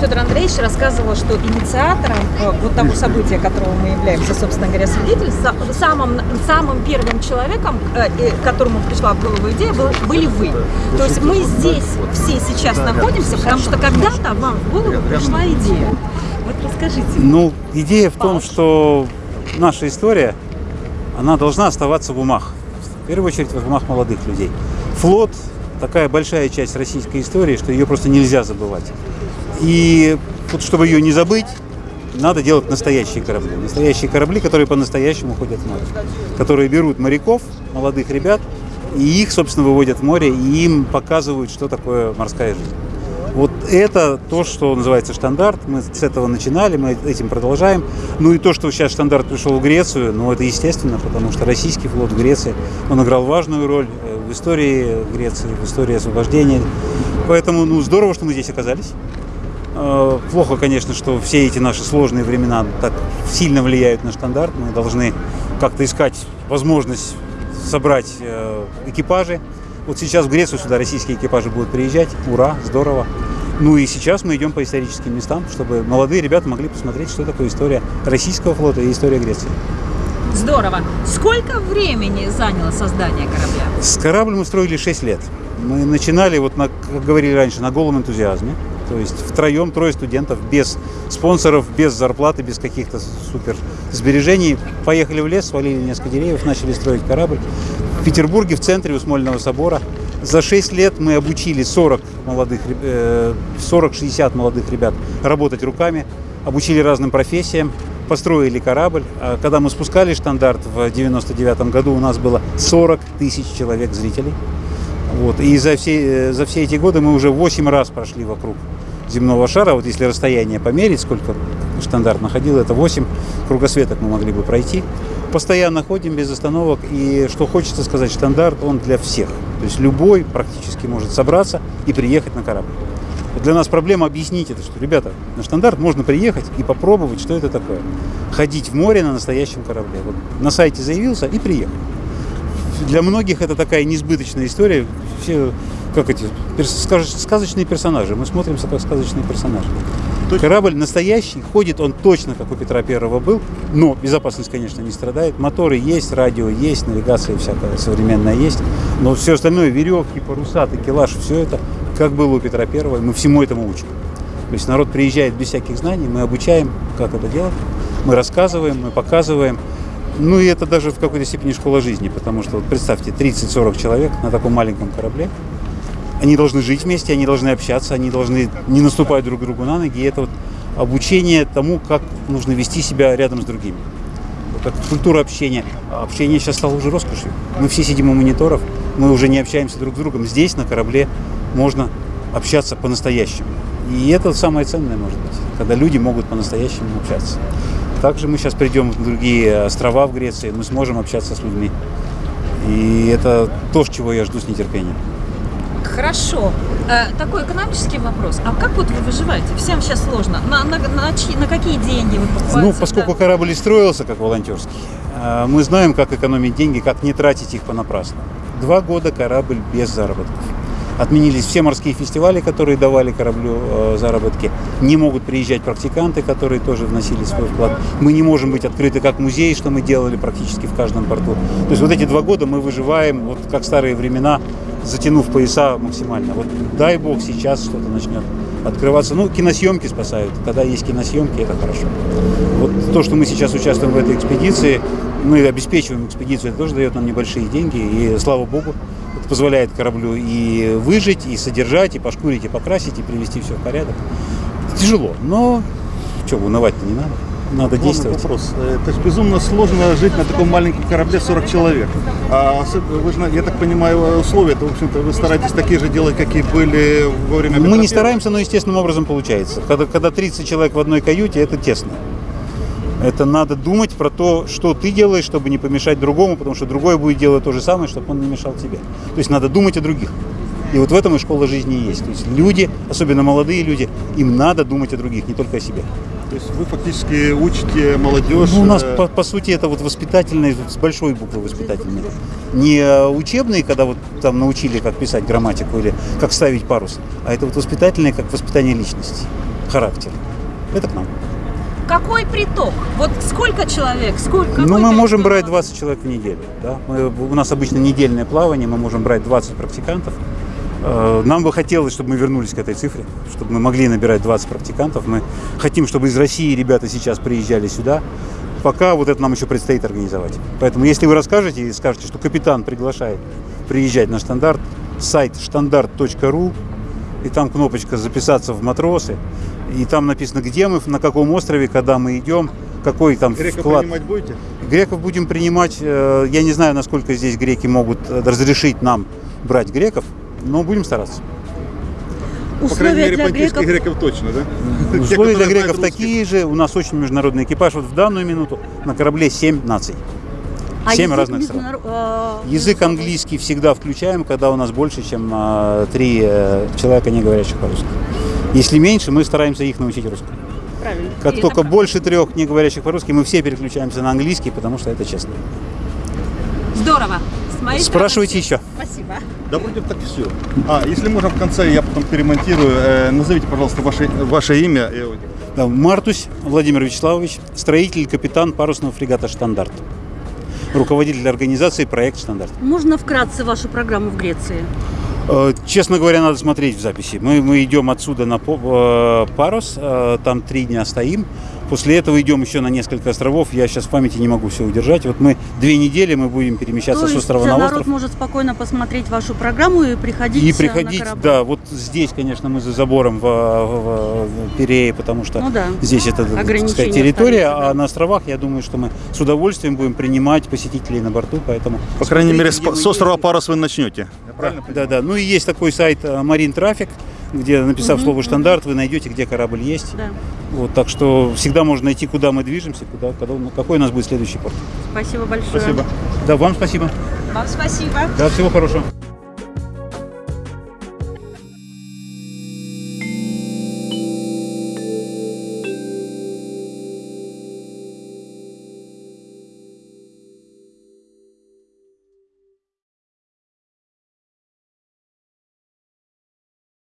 Федор Андреевич рассказывал, что инициатором э, вот того события, которого мы являемся, собственно говоря, свидетелем, самым, самым первым человеком, э, которому пришла в голову идея, был, были вы. То есть мы здесь все сейчас находимся, потому что когда-то вам в голову пришла идея. Вот расскажите. Ну, идея в том, что наша история, она должна оставаться в умах. В первую очередь в умах молодых людей. Флот такая большая часть российской истории, что ее просто нельзя забывать. И вот чтобы ее не забыть, надо делать настоящие корабли. Настоящие корабли, которые по-настоящему ходят в море. Которые берут моряков, молодых ребят, и их, собственно, выводят в море, и им показывают, что такое морская жизнь. Вот это то, что называется штандарт. Мы с этого начинали, мы этим продолжаем. Ну и то, что сейчас штандарт пришел в Грецию, ну это естественно, потому что российский флот в Греции, он играл важную роль э, в истории Греции, в истории освобождения. Поэтому, ну, здорово, что мы здесь оказались. Э, плохо, конечно, что все эти наши сложные времена так сильно влияют на стандарт. Мы должны как-то искать возможность собрать э, экипажи. Вот сейчас в Грецию сюда российские экипажи будут приезжать. Ура, здорово. Ну и сейчас мы идем по историческим местам, чтобы молодые ребята могли посмотреть, что такое история российского флота и история Греции. Здорово. Сколько времени заняло создание корабля? С корабль мы строили 6 лет. Мы начинали, вот на, как говорили раньше, на голом энтузиазме. То есть втроем, трое студентов, без спонсоров, без зарплаты, без каких-то супер сбережений. Поехали в лес, свалили несколько деревьев, начали строить корабль. В Петербурге, в центре у Смольного собора. За 6 лет мы обучили 40 молодых, 40-60 э, молодых ребят работать руками, обучили разным профессиям, построили корабль. А когда мы спускали штандарт в 99 году, у нас было 40 тысяч человек зрителей. Вот. И за все, э, за все эти годы мы уже 8 раз прошли вокруг земного шара. Вот если расстояние померить, сколько стандарт находил, это 8 кругосветок мы могли бы пройти. Постоянно ходим без остановок. И что хочется сказать, стандарт он для всех. То есть любой практически может собраться и приехать на корабль. Для нас проблема объяснить это, что, ребята, на стандарт можно приехать и попробовать, что это такое. Ходить в море на настоящем корабле. Вот на сайте заявился и приехал. Для многих это такая несбыточная история. Все как эти сказочные персонажи. Мы смотримся как сказочные персонажи. Точно. Корабль настоящий, ходит он точно, как у Петра Первого был, но безопасность, конечно, не страдает. Моторы есть, радио есть, навигация всякая современная есть, но все остальное, веревки, паруса, такелаж, все это, как было у Петра Первого, мы всему этому учим. То есть народ приезжает без всяких знаний, мы обучаем, как это делать, мы рассказываем, мы показываем. Ну и это даже в какой-то степени школа жизни, потому что вот представьте, 30-40 человек на таком маленьком корабле, они должны жить вместе, они должны общаться, они должны не наступать друг другу на ноги. И это вот обучение тому, как нужно вести себя рядом с другими. Вот как культура общения. Общение сейчас стало уже роскошью. Мы все сидим у мониторов, мы уже не общаемся друг с другом. Здесь, на корабле, можно общаться по-настоящему. И это самое ценное, может быть, когда люди могут по-настоящему общаться. Также мы сейчас придем в другие острова в Греции, мы сможем общаться с людьми. И это то, чего я жду с нетерпением. Хорошо. Э, такой экономический вопрос. А как вот вы выживаете? Всем сейчас сложно. На, на, на, чьи, на какие деньги вы покупаете? Ну, поскольку да? корабль строился как волонтерский, э, мы знаем, как экономить деньги, как не тратить их понапрасну. Два года корабль без заработков. Отменились все морские фестивали, которые давали кораблю э, заработки. Не могут приезжать практиканты, которые тоже вносили свой вклад. Мы не можем быть открыты как музей, что мы делали практически в каждом порту. То есть вот эти два года мы выживаем, вот как старые времена, затянув пояса максимально. Вот дай бог сейчас что-то начнет открываться. Ну, киносъемки спасают. Когда есть киносъемки, это хорошо. Вот то, что мы сейчас участвуем в этой экспедиции, мы обеспечиваем экспедицию, это тоже дает нам небольшие деньги. И слава богу, это позволяет кораблю и выжить, и содержать, и пошкурить, и покрасить, и привести все в порядок. Тяжело, но что, унывать-то не надо надо Главный действовать. вопрос. Э, то есть безумно сложно жить на таком маленьком корабле 40 человек. А вы же, я так понимаю, условия, это, в общем-то, вы стараетесь такие же делать, какие были во время Мы не стараемся, но естественным образом получается. Когда, когда 30 человек в одной каюте, это тесно. Это надо думать про то, что ты делаешь, чтобы не помешать другому, потому что другой будет делать то же самое, чтобы он не мешал тебе. То есть надо думать о других. И вот в этом и школа жизни есть. То есть люди, особенно молодые люди, им надо думать о других, не только о себе. То есть вы фактически учите молодежь? Ну, у нас, э, по, по сути, это вот воспитательные, с большой буквы воспитательные. Не учебные, когда вот там научили, как писать грамматику или как ставить парус, а это вот воспитательные, как воспитание личности. характер. Это к нам. Какой приток? Вот сколько человек? Сколько? Ну, мы можем брать народу? 20 человек в неделю. Да? Мы- у нас обычно недельное плавание, мы можем брать 20 практикантов. Э, Нам бы хотелось, чтобы мы вернулись к этой цифре, чтобы мы могли набирать 20 практикантов. Мы хотим, чтобы из России ребята сейчас приезжали сюда. Пока вот это нам еще предстоит организовать. Поэтому, если вы расскажете и скажете, что капитан приглашает приезжать на штандарт, сайт штандарт.ру, и там кнопочка «Записаться в матросы», и там написано, где мы, на каком острове, когда мы идем, какой там Грека вклад. принимать будете? Греков будем принимать. э, Я не знаю, насколько здесь греки могут э, разрешить нам брать греков, но будем стараться. По крайней Условия мере, для понтийских греков греков точно, да? Те, Условия для которые знают греков такие же. У нас очень международный экипаж. Вот в данную минуту на корабле 7 наций. А Семь язык разных стран. международ- э, Язык английский всегда включаем, когда у нас больше, чем три человека, не говорящих по-русски. Если меньше, мы стараемся их научить русскому. Правильно. Как И это только больше трех не говорящих по-русски, мы все переключаемся на английский, потому что это честно. Здорово. Спрашивайте еще. Спасибо. Да вроде так все. А, если можно в конце, я потом перемонтирую. Э, назовите, пожалуйста, ваше, ваше имя. Да, Мартусь Владимир Вячеславович, строитель, капитан парусного фрегата «Штандарт». Руководитель организации «Проект Штандарт». Можно вкратце вашу программу в Греции? Э, Честно говоря, надо смотреть в записи. Мы, мы идем отсюда на э, парус, э, там три дня стоим. После этого идем еще на несколько островов. Я сейчас в памяти не могу все удержать. Вот мы две недели мы будем перемещаться То с есть острова э, на народ остров. может спокойно посмотреть вашу программу и приходить И э, на приходить, корабль? да, вот здесь, конечно, мы за забором в, в- в Перее, потому что Ну да. здесь это, сказать, территория, да. а на островах, я думаю, что мы с удовольствием будем принимать посетителей на борту, поэтому... По крайней мере, с, с острова. Парус вы начнете. Да, да, да. Ну и есть такой сайт Марин Трафик, где, написав слово «штандарт», вы найдете, где корабль есть. Да. Вот, так что всегда можно найти, куда мы движемся, куда, когда, какой у нас будет следующий порт. Спасибо большое. Спасибо. Да, вам спасибо. Вам спасибо. Да, всего хорошего.